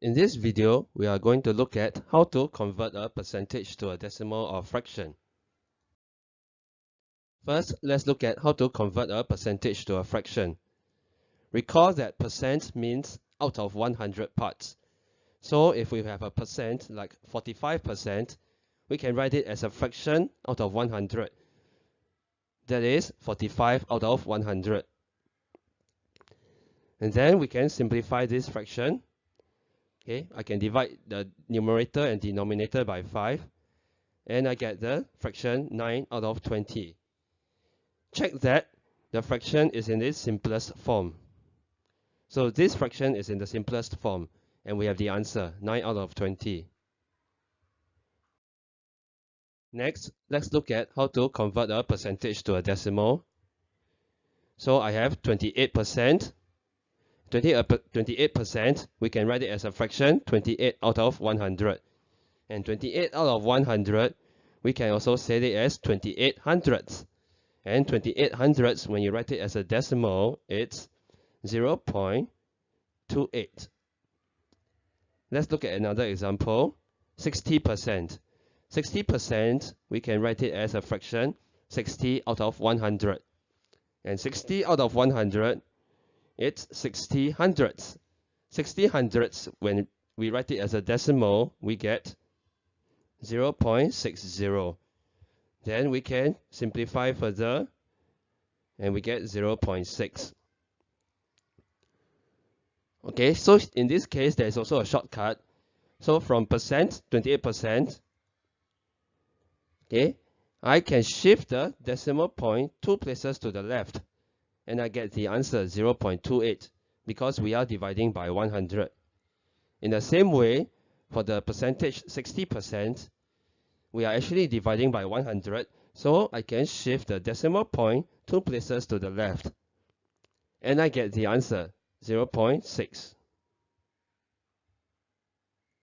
In this video, we are going to look at how to convert a percentage to a decimal or fraction. First, let's look at how to convert a percentage to a fraction. Recall that percent means out of 100 parts. So if we have a percent like 45%, we can write it as a fraction out of 100. That is 45 out of 100. And then we can simplify this fraction. Okay, I can divide the numerator and denominator by 5. And I get the fraction 9 out of 20. Check that the fraction is in its simplest form. So this fraction is in the simplest form. And we have the answer, 9 out of 20. Next, let's look at how to convert a percentage to a decimal. So I have 28%. 28%, we can write it as a fraction, 28 out of 100. And 28 out of 100, we can also say it as 28 hundredths. And 28 hundredths, when you write it as a decimal, it's 0 0.28. Let's look at another example, 60%. 60%, we can write it as a fraction, 60 out of 100. And 60 out of 100, it's 60 hundredths. 60 hundredths, when we write it as a decimal, we get 0 0.60. Then we can simplify further, and we get 0 0.6. Okay, so in this case, there is also a shortcut. So from percent, 28%, okay, I can shift the decimal point two places to the left and I get the answer 0.28 because we are dividing by 100. In the same way, for the percentage 60%, we are actually dividing by 100, so I can shift the decimal point two places to the left. And I get the answer 0.6.